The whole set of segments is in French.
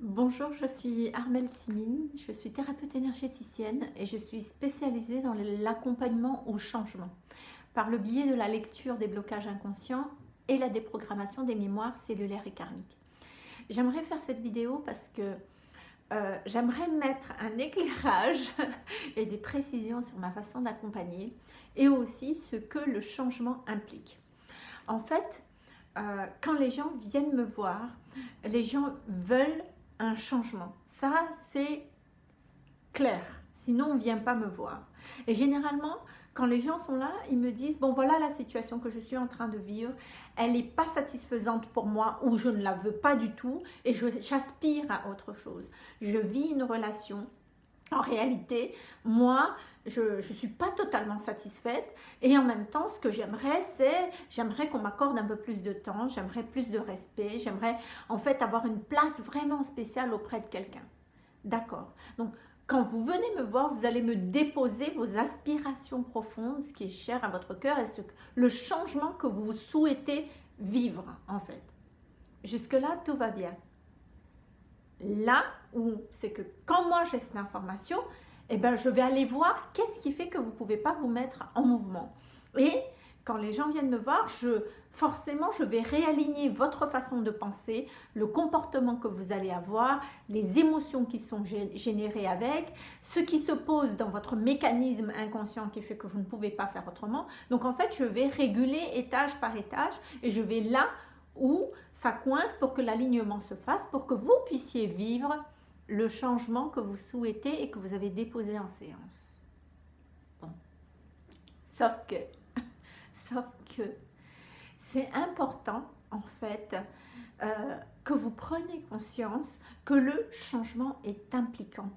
Bonjour, je suis Armelle Simine, je suis thérapeute énergéticienne et je suis spécialisée dans l'accompagnement au changement par le biais de la lecture des blocages inconscients et la déprogrammation des mémoires cellulaires et karmiques. J'aimerais faire cette vidéo parce que euh, j'aimerais mettre un éclairage et des précisions sur ma façon d'accompagner et aussi ce que le changement implique. En fait, euh, quand les gens viennent me voir, les gens veulent un changement. Ça, c'est clair. Sinon, on vient pas me voir. Et généralement, quand les gens sont là, ils me disent, bon voilà la situation que je suis en train de vivre, elle n'est pas satisfaisante pour moi ou je ne la veux pas du tout et j'aspire à autre chose. Je vis une relation. En réalité, moi, je ne suis pas totalement satisfaite et en même temps, ce que j'aimerais, c'est, j'aimerais qu'on m'accorde un peu plus de temps, j'aimerais plus de respect, j'aimerais en fait avoir une place vraiment spéciale auprès de quelqu'un. D'accord Donc, quand vous venez me voir, vous allez me déposer vos aspirations profondes, ce qui est cher à votre cœur et ce, le changement que vous souhaitez vivre en fait. Jusque-là, tout va bien. Là où c'est que quand moi j'ai cette information, eh ben, je vais aller voir qu'est-ce qui fait que vous ne pouvez pas vous mettre en mouvement. Et quand les gens viennent me voir, je, forcément, je vais réaligner votre façon de penser, le comportement que vous allez avoir, les émotions qui sont générées avec, ce qui se pose dans votre mécanisme inconscient qui fait que vous ne pouvez pas faire autrement. Donc, en fait, je vais réguler étage par étage et je vais là où ça coince pour que l'alignement se fasse, pour que vous puissiez vivre le changement que vous souhaitez et que vous avez déposé en séance. Bon. Sauf que, sauf que, c'est important en fait euh, que vous preniez conscience que le changement est impliquant.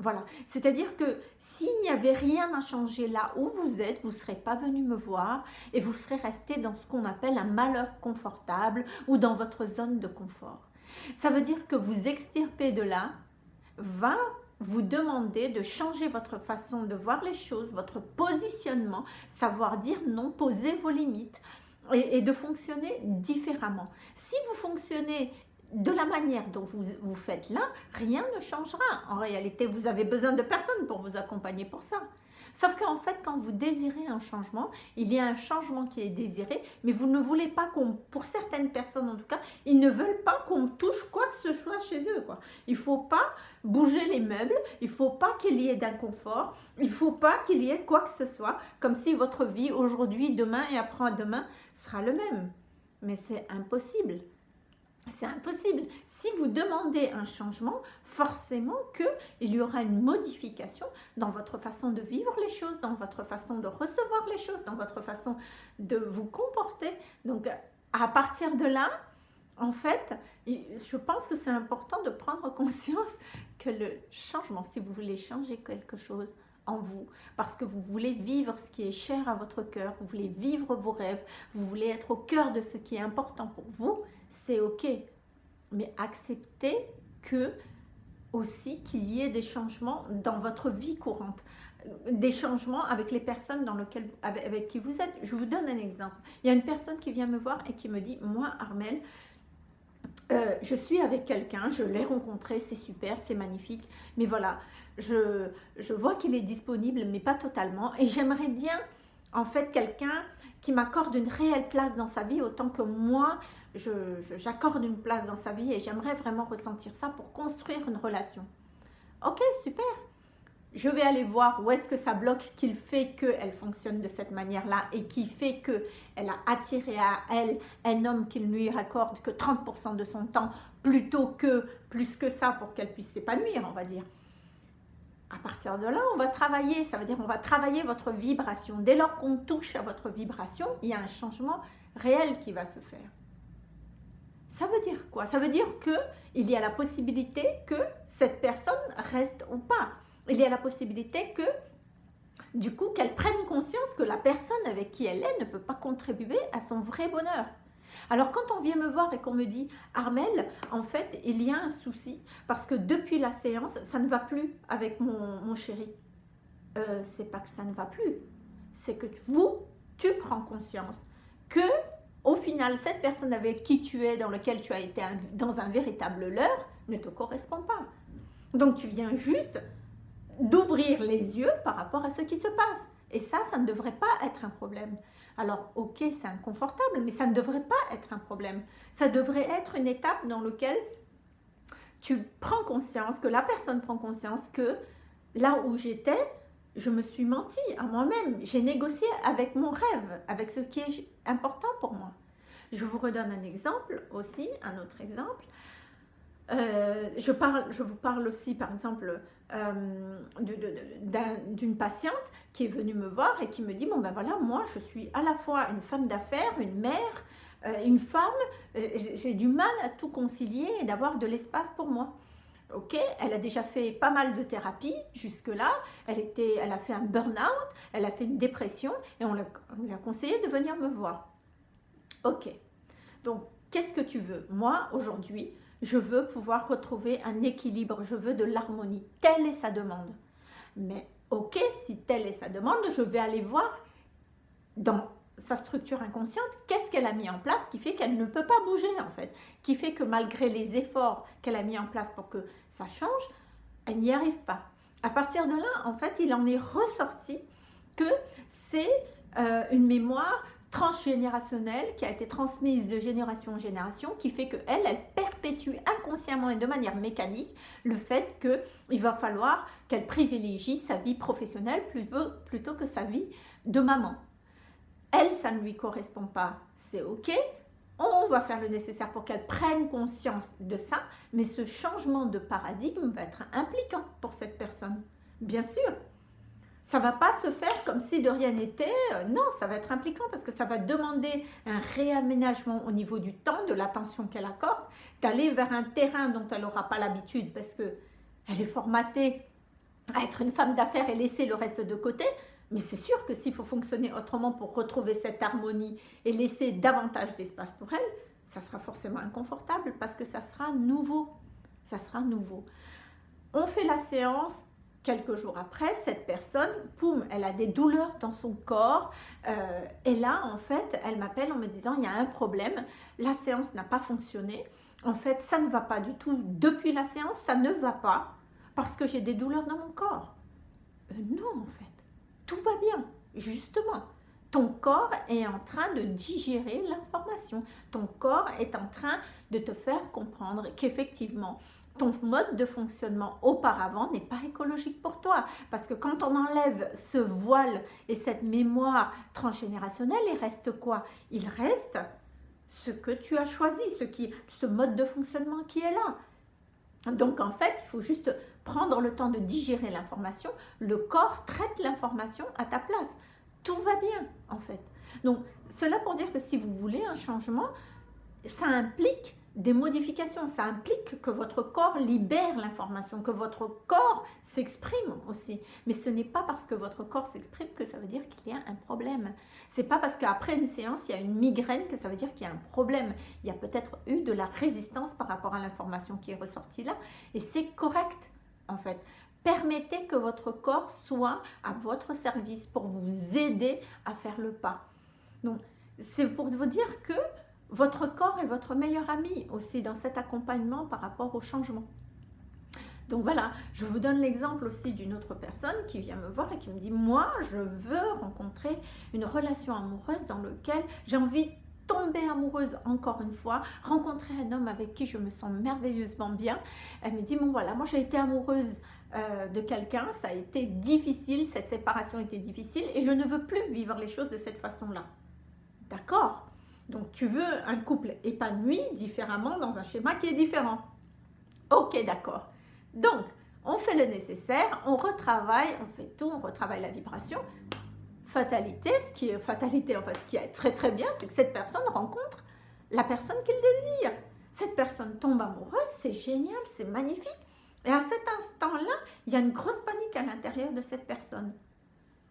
Voilà, c'est-à-dire que s'il n'y avait rien à changer là où vous êtes, vous ne serez pas venu me voir et vous serez resté dans ce qu'on appelle un malheur confortable ou dans votre zone de confort. Ça veut dire que vous extirpez de là va vous demander de changer votre façon de voir les choses, votre positionnement, savoir dire non, poser vos limites et, de fonctionner différemment. Si vous fonctionnez de la manière dont vous, vous faites là, rien ne changera. En réalité, vous avez besoin de personne pour vous accompagner pour ça. Sauf qu'en fait, quand vous désirez un changement, il y a un changement qui est désiré, mais vous ne voulez pas qu'on, pour certaines personnes en tout cas, ils ne veulent pas qu'on touche quoi que ce soit chez eux. Il ne faut pas bouger les meubles, il ne faut pas qu'il y ait d'inconfort, il ne faut pas qu'il y ait quoi que ce soit, comme si votre vie aujourd'hui, demain et après-demain sera le même. Mais c'est impossible. C'est impossible. Si vous demandez un changement, forcément qu'il y aura une modification dans votre façon de vivre les choses, dans votre façon de recevoir les choses, dans votre façon de vous comporter. Donc, à partir de là, en fait, je pense que c'est important de prendre conscience que le changement, si vous voulez changer quelque chose en vous, parce que vous voulez vivre ce qui est cher à votre cœur, vous voulez vivre vos rêves, vous voulez être au cœur de ce qui est important pour vous, c'est ok. Mais acceptez que aussi qu'il y ait des changements dans votre vie courante, des changements avec les personnes dans lesquelles, avec, qui vous êtes. Je vous donne un exemple. Il y a une personne qui vient me voir et qui me dit, moi Armel, euh, je suis avec quelqu'un, je l'ai rencontré, c'est super, c'est magnifique, mais voilà, je, je vois qu'il est disponible, mais pas totalement, et j'aimerais bien, en fait, quelqu'un qui m'accorde une réelle place dans sa vie, autant que moi, j'accorde une place dans sa vie, et j'aimerais vraiment ressentir ça pour construire une relation. Ok, super je vais aller voir où est-ce que ça bloque qu'il fait qu'elle fonctionne de cette manière-là et qui fait qu'elle a attiré à elle un homme qui ne lui accorde que 30% de son temps plutôt que plus que ça pour qu'elle puisse s'épanouir, on va dire. À partir de là, on va travailler, ça veut dire on va travailler votre vibration. Dès lors qu'on touche à votre vibration, il y a un changement réel qui va se faire. Ça veut dire quoi? Ça veut dire qu'il y a la possibilité que cette personne reste ou pas il y a la possibilité que, du coup, qu'elle prenne conscience que la personne avec qui elle est ne peut pas contribuer à son vrai bonheur. Alors quand on vient me voir et qu'on me dit « Armel, en fait, il y a un souci parce que depuis la séance, ça ne va plus avec mon, chéri. Euh, c'est pas que ça ne va plus, c'est que vous, tu prends conscience que au final, cette personne avec qui tu es, dans lequel tu as été dans un véritable leurre, ne te correspond pas. Donc tu viens juste d'ouvrir les yeux par rapport à ce qui se passe. Et ça, ça ne devrait pas être un problème. Alors, ok, c'est inconfortable, mais ça ne devrait pas être un problème. Ça devrait être une étape dans laquelle tu prends conscience, que la personne prend conscience que là où j'étais, je me suis menti à moi-même. J'ai négocié avec mon rêve, avec ce qui est important pour moi. Je vous redonne un exemple aussi, un autre exemple. Euh, je, parle, je vous parle aussi, par exemple, euh, d'une patiente qui est venue me voir et qui me dit, bon ben voilà, moi je suis à la fois une femme d'affaires, une mère, euh, une femme, j'ai du mal à tout concilier et d'avoir de l'espace pour moi. Ok, elle a déjà fait pas mal de thérapie jusque-là, elle, était, elle a fait un burn-out, elle a fait une dépression et on lui a conseillé de venir me voir. Ok, donc qu'est-ce que tu veux? Moi, aujourd'hui, je veux pouvoir retrouver un équilibre, je veux de l'harmonie. Telle est sa demande. Mais ok, si telle est sa demande, je vais aller voir dans sa structure inconsciente, qu'est-ce qu'elle a mis en place qui fait qu'elle ne peut pas bouger en fait, qui fait que malgré les efforts qu'elle a mis en place pour que ça change, elle n'y arrive pas. À partir de là, en fait, il en est ressorti que c'est euh, une mémoire transgénérationnelle qui a été transmise de génération en génération, qui fait qu'elle, elle perpétue inconsciemment et de manière mécanique le fait qu'il va falloir qu'elle privilégie sa vie professionnelle plutôt que sa vie de maman. Elle, ça ne lui correspond pas, c'est ok. On va faire le nécessaire pour qu'elle prenne conscience de ça, mais ce changement de paradigme va être impliquant pour cette personne. Bien sûr, ça va pas se faire comme si de rien n'était. Euh, non, ça va être impliquant parce que ça va demander un réaménagement au niveau du temps, de l'attention qu'elle accorde, d'aller vers un terrain dont elle n'aura pas l'habitude parce que elle est formatée à être une femme d'affaires et laisser le reste de côté. Mais c'est sûr que s'il faut fonctionner autrement pour retrouver cette harmonie et laisser davantage d'espace pour elle, ça sera forcément inconfortable parce que ça sera nouveau. Ça sera nouveau. On fait la séance, quelques jours après, cette personne, poum, elle a des douleurs dans son corps. Euh, et là, en fait, elle m'appelle en me disant, il y a un problème, la séance n'a pas fonctionné. En fait, ça ne va pas du tout. Depuis la séance, ça ne va pas parce que j'ai des douleurs dans mon corps. Euh, non, en fait, tout va bien, justement. Ton corps est en train de digérer l'information. Ton corps est en train de te faire comprendre qu'effectivement, ton mode de fonctionnement auparavant n'est pas écologique pour toi. Parce que quand on enlève ce voile et cette mémoire transgénérationnelle, il reste quoi? Il reste ce que tu as choisi, ce, qui, ce mode de fonctionnement qui est là. Donc en fait, il faut juste prendre le temps de digérer l'information. Le corps traite l'information à ta place. Tout va bien en fait. Donc cela pour dire que si vous voulez un changement, ça implique des modifications. Ça implique que votre corps libère l'information, que votre corps s'exprime aussi. Mais ce n'est pas parce que votre corps s'exprime que ça veut dire qu'il y a un problème. C'est pas parce qu'après une séance, il y a une migraine que ça veut dire qu'il y a un problème. Il y a peut-être eu de la résistance par rapport à l'information qui est ressortie là. Et c'est correct, en fait. Permettez que votre corps soit à votre service pour vous aider à faire le pas. Donc, c'est pour vous dire que votre corps est votre meilleur ami aussi dans cet accompagnement par rapport au changement. Donc voilà, je vous donne l'exemple aussi d'une autre personne qui vient me voir et qui me dit, moi, je veux rencontrer une relation amoureuse dans laquelle j'ai envie de tomber amoureuse encore une fois, rencontrer un homme avec qui je me sens merveilleusement bien. Elle me dit, bon voilà, moi j'ai été amoureuse euh, de quelqu'un, ça a été difficile, cette séparation été difficile et je ne veux plus vivre les choses de cette façon-là. D'accord? Donc tu veux un couple épanoui différemment dans un schéma qui est différent. Ok, d'accord. Donc, on fait le nécessaire, on retravaille, on fait tout, on retravaille la vibration. Fatalité, ce qui est fatalité, en fait, ce qui est très très bien, c'est que cette personne rencontre la personne qu'il désire. Cette personne tombe amoureuse, c'est génial, c'est magnifique. Et à cet instant-là, il y a une grosse panique à l'intérieur de cette personne.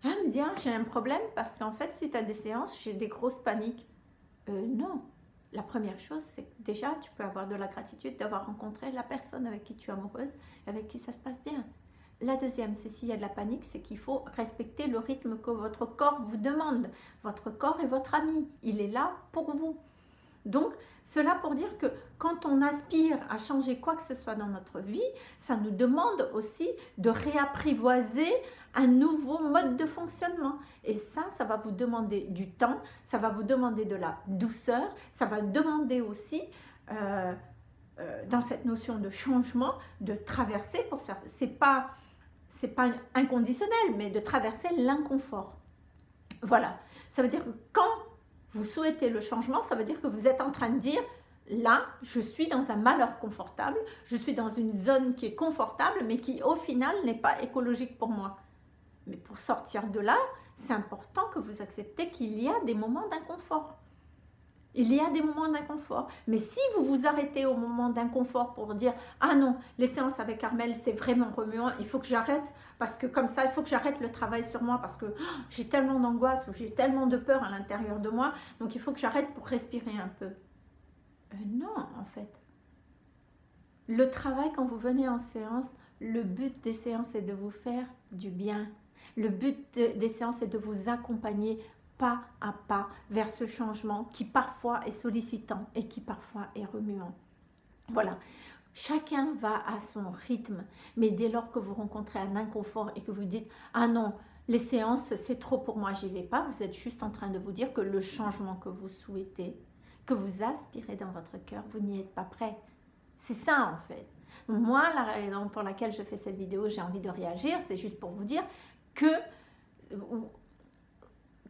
Elle me dit, ah, j'ai un problème parce qu'en fait, suite à des séances, j'ai des grosses paniques. Euh, non. La première chose, c'est que déjà, tu peux avoir de la gratitude d'avoir rencontré la personne avec qui tu es amoureuse, avec qui ça se passe bien. La deuxième, c'est s'il y a de la panique, c'est qu'il faut respecter le rythme que votre corps vous demande. Votre corps est votre ami, il est là pour vous. Donc, cela pour dire que quand on aspire à changer quoi que ce soit dans notre vie, ça nous demande aussi de réapprivoiser un nouveau mode de fonctionnement. Et ça, ça va vous demander du temps, ça va vous demander de la douceur, ça va demander aussi, euh, euh, dans cette notion de changement, de traverser, pour ça, c'est pas, pas inconditionnel, mais de traverser l'inconfort. Voilà, ça veut dire que quand vous souhaitez le changement, ça veut dire que vous êtes en train de dire, là, je suis dans un malheur confortable, je suis dans une zone qui est confortable, mais qui au final n'est pas écologique pour moi. Mais pour sortir de là, c'est important que vous acceptez qu'il y a des moments d'inconfort. Il y a des moments d'inconfort. Mais si vous vous arrêtez au moment d'inconfort pour dire « Ah non, les séances avec Carmel, c'est vraiment remuant, il faut que j'arrête parce que comme ça, il faut que j'arrête le travail sur moi parce que oh, j'ai tellement d'angoisse ou j'ai tellement de peur à l'intérieur de moi, donc il faut que j'arrête pour respirer un peu. Euh, non, en fait. Le travail, quand vous venez en séance, le but des séances est de vous faire du bien. Le but des séances est de vous accompagner pas à pas vers ce changement qui parfois est sollicitant et qui parfois est remuant. Voilà. Chacun va à son rythme, mais dès lors que vous rencontrez un inconfort et que vous dites « Ah non, les séances, c'est trop pour moi, j'y vais pas », vous êtes juste en train de vous dire que le changement que vous souhaitez, que vous aspirez dans votre cœur, vous n'y êtes pas prêt. C'est ça en fait. Moi, la raison pour laquelle je fais cette vidéo, j'ai envie de réagir, c'est juste pour vous dire que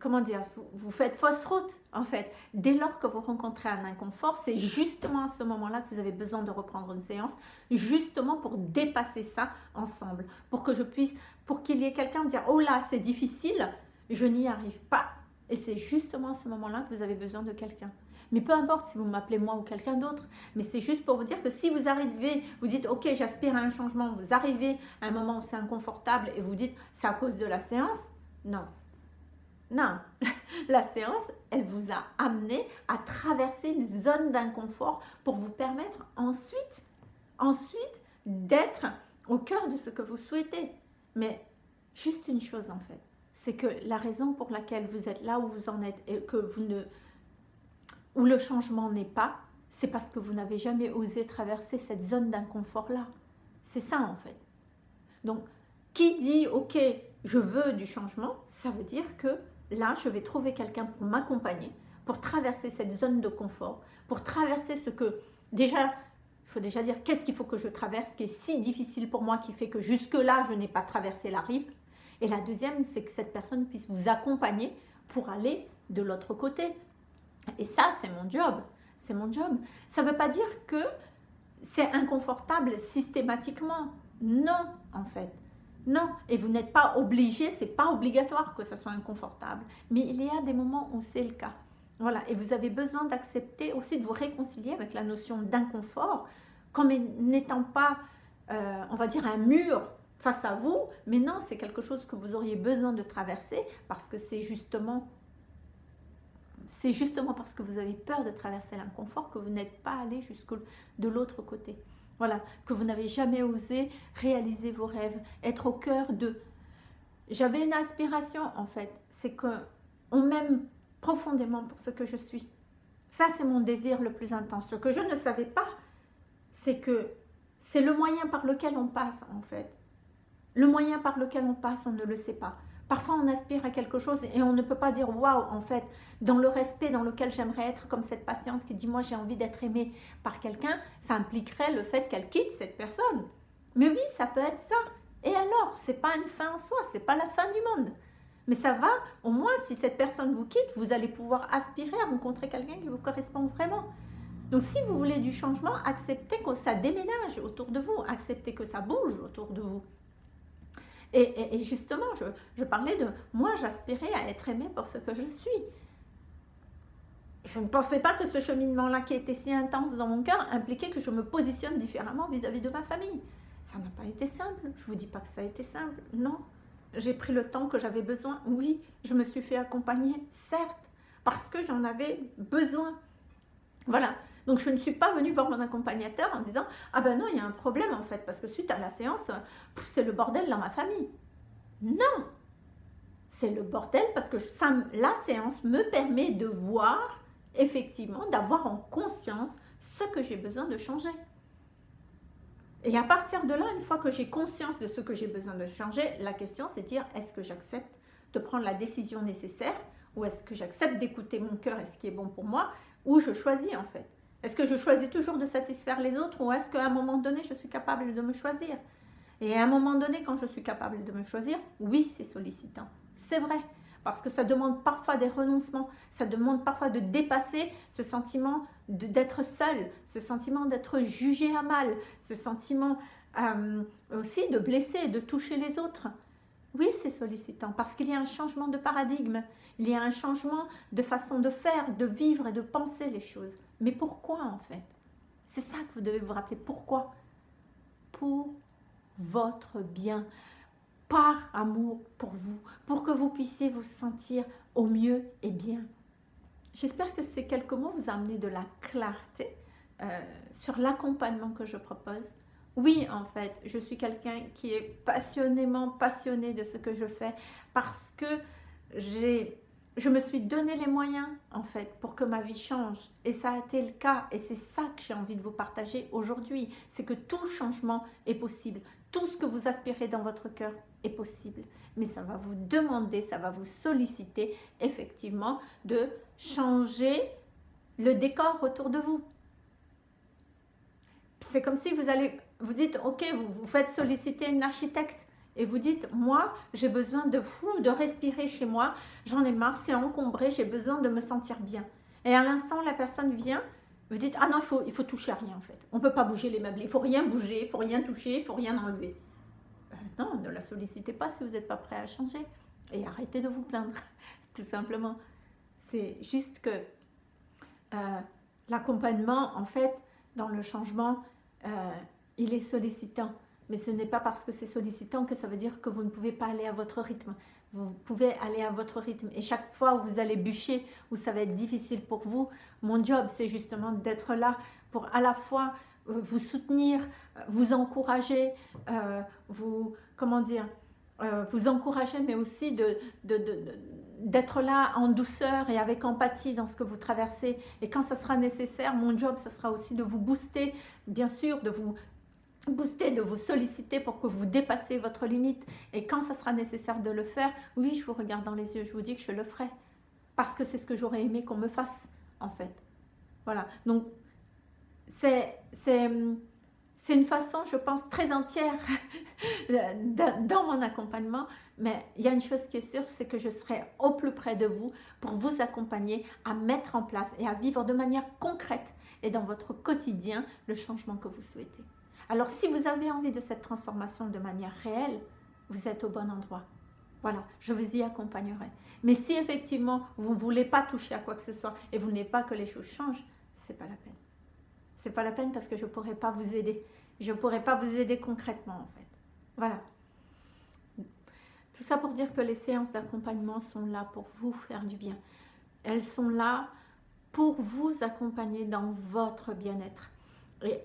comment dire, vous, faites fausse route en fait. Dès lors que vous rencontrez un inconfort, c'est justement à ce moment-là que vous avez besoin de reprendre une séance, justement pour dépasser ça ensemble, pour que je puisse, pour qu'il y ait quelqu'un dire, oh là, c'est difficile, je n'y arrive pas. Et c'est justement à ce moment-là que vous avez besoin de quelqu'un. Mais peu importe si vous m'appelez moi ou quelqu'un d'autre, mais c'est juste pour vous dire que si vous arrivez, vous dites ok j'aspire à un changement, vous arrivez à un moment où c'est inconfortable et vous dites c'est à cause de la séance, non, non, la séance, elle vous a amené à traverser une zone d'inconfort pour vous permettre ensuite, ensuite d'être au cœur de ce que vous souhaitez. Mais juste une chose en fait, c'est que la raison pour laquelle vous êtes là où vous en êtes et que vous ne, où le changement n'est pas, c'est parce que vous n'avez jamais osé traverser cette zone d'inconfort là. C'est ça en fait. Donc, qui dit ok, je veux du changement, ça veut dire que là, je vais trouver quelqu'un pour m'accompagner, pour traverser cette zone de confort, pour traverser ce que, déjà, il faut déjà dire qu'est-ce qu'il faut que je traverse, qui est si difficile pour moi, qui fait que jusque-là, je n'ai pas traversé la rive. Et la deuxième, c'est que cette personne puisse vous accompagner pour aller de l'autre côté. Et ça, c'est mon job. C'est mon job. Ça ne veut pas dire que c'est inconfortable systématiquement. Non, en fait. Non, et vous n'êtes pas obligé, c'est pas obligatoire que ça soit inconfortable, mais il y a des moments où c'est le cas. Voilà, et vous avez besoin d'accepter aussi de vous réconcilier avec la notion d'inconfort, comme n'étant pas, euh, on va dire, un mur face à vous, mais non, c'est quelque chose que vous auriez besoin de traverser parce que c'est justement c'est justement parce que vous avez peur de traverser l'inconfort que vous n'êtes pas allé jusqu'au de l'autre côté. Voilà, que vous n'avez jamais osé réaliser vos rêves, être au cœur de... J'avais une aspiration en fait, c'est que on m'aime profondément pour ce que je suis. Ça, c'est mon désir le plus intense. Ce que je ne savais pas, c'est que c'est le moyen par lequel on passe en fait. Le moyen par lequel on passe, on ne le sait pas. Parfois, on aspire à quelque chose et on ne peut pas dire « waouh » en fait, dans le respect dans lequel j'aimerais être comme cette patiente qui dit « moi, j'ai envie d'être aimée par quelqu'un », ça impliquerait le fait qu'elle quitte cette personne. Mais oui, ça peut être ça. Et alors, c'est pas une fin en soi, c'est pas la fin du monde. Mais ça va, au moins, si cette personne vous quitte, vous allez pouvoir aspirer à rencontrer quelqu'un qui vous correspond vraiment. Donc, si vous voulez du changement, acceptez que ça déménage autour de vous, acceptez que ça bouge autour de vous. Et, justement, je, parlais de moi, j'aspirais à être aimée pour ce que je suis. Je ne pensais pas que ce cheminement-là qui était si intense dans mon cœur impliquait que je me positionne différemment vis-à-vis -vis de ma famille. Ça n'a pas été simple. Je ne vous dis pas que ça a été simple. Non. J'ai pris le temps que j'avais besoin. Oui, je me suis fait accompagner, certes, parce que j'en avais besoin. Voilà. Donc je ne suis pas venue voir mon accompagnateur en disant « Ah ben non, il y a un problème en fait, parce que suite à la séance, c'est le bordel dans ma famille. » Non C'est le bordel parce que ça, la séance me permet de voir, effectivement, d'avoir en conscience ce que j'ai besoin de changer. Et à partir de là, une fois que j'ai conscience de ce que j'ai besoin de changer, la question c'est de dire est-ce que j'accepte de prendre la décision nécessaire ou est-ce que j'accepte d'écouter mon cœur et ce qui est bon pour moi ou je choisis en fait Est-ce que je choisis toujours de satisfaire les autres ou est-ce qu'à un moment donné je suis capable de me choisir? Et à un moment donné quand je suis capable de me choisir, oui c'est sollicitant, c'est vrai parce que ça demande parfois des renoncements, ça demande parfois de dépasser ce sentiment d'être seul, ce sentiment d'être jugé à mal, ce sentiment euh, aussi de blesser de toucher les autres. Oui, c'est sollicitant parce qu'il y a un changement de paradigme, il y a un changement de façon de faire, de vivre et de penser les choses. Mais pourquoi en fait? C'est ça que vous devez vous rappeler. Pourquoi? Pour votre bien par amour pour vous, pour que vous puissiez vous sentir au mieux et bien. J'espère que ces quelques mots vous amenent de la clarté euh, sur l'accompagnement que je propose. Oui, en fait, je suis quelqu'un qui est passionnément passionné de ce que je fais parce que je me suis donné les moyens en fait pour que ma vie change. Et ça a été le cas et c'est ça que j'ai envie de vous partager aujourd'hui. C'est que tout changement est possible. Tout ce que vous aspirez dans votre cœur est possible. Mais ça va vous demander ça va vous solliciter effectivement de changer le décor autour de vous. C'est comme si vous allez vous dites ok vous, vous faites solliciter une architecte et vous dites, moi, j'ai besoin de fou, de respirer chez moi, j'en ai marre, c'est encombré, j'ai besoin de me sentir bien. Et à l'instant, la personne vient, vous dites, ah non, il faut, il faut toucher à rien en fait. On ne peut pas bouger les meubles, il ne faut rien bouger, il ne faut rien toucher, il ne faut rien enlever. Euh, non, ne la sollicitez pas si vous n'êtes pas prêt à changer. Et arrêtez de vous plaindre, tout simplement. C'est juste que euh, l'accompagnement, en fait, dans le changement, euh, il est sollicitant. Mais ce n'est pas parce que c'est sollicitant que ça veut dire que vous ne pouvez pas aller à votre rythme. Vous pouvez aller à votre rythme. Et chaque fois où vous allez bûcher, où ça va être difficile pour vous, mon job, c'est justement d'être là pour à la fois euh, vous soutenir, euh, vous encourager, euh, vous, comment dire, vous encourager, mais aussi de, d'être là en douceur et avec empathie dans ce que vous traversez. Et quand ça sera nécessaire, mon job, ça sera aussi de vous booster, bien sûr, de vous, booster, de vous solliciter pour que vous dépassez votre limite. Et quand ça sera nécessaire de le faire, oui, je vous regarde dans les yeux, je vous dis que je le ferai. Parce que c'est ce que j'aurais aimé qu'on me fasse, en fait. Voilà. Donc, c'est une façon, je pense, très entière dans mon accompagnement. Mais il y a une chose qui est sûre, c'est que je serai au plus près de vous pour vous accompagner à mettre en place et à vivre de manière concrète et dans votre quotidien le changement que vous souhaitez. Alors si vous avez envie de cette transformation de manière réelle, vous êtes au bon endroit. Voilà, je vous y accompagnerai. Mais si effectivement vous ne voulez pas toucher à quoi que ce soit et vous n'avez pas que les choses changent, c'est pas la peine. C'est pas la peine parce que je ne pourrai pas vous aider. Je ne pourrai pas vous aider concrètement en fait. Voilà. Tout ça pour dire que les séances d'accompagnement sont là pour vous faire du bien. Elles sont là pour vous accompagner dans votre bien-être. Et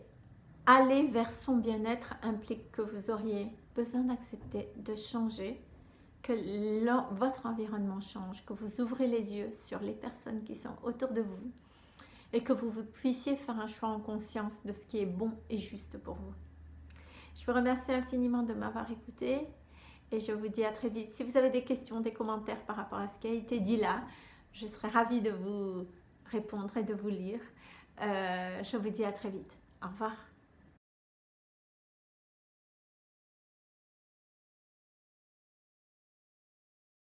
aller vers son bien-être implique que vous auriez besoin d'accepter de changer, que votre environnement change, que vous ouvrez les yeux sur les personnes qui sont autour de vous et que vous, puissiez faire un choix en conscience de ce qui est bon et juste pour vous. Je vous remercie infiniment de m'avoir écouté et je vous dis à très vite. Si vous avez des questions, des commentaires par rapport à ce qui a été dit là, je serai ravie de vous répondre et de vous lire. Euh, je vous dis à très vite. Au revoir.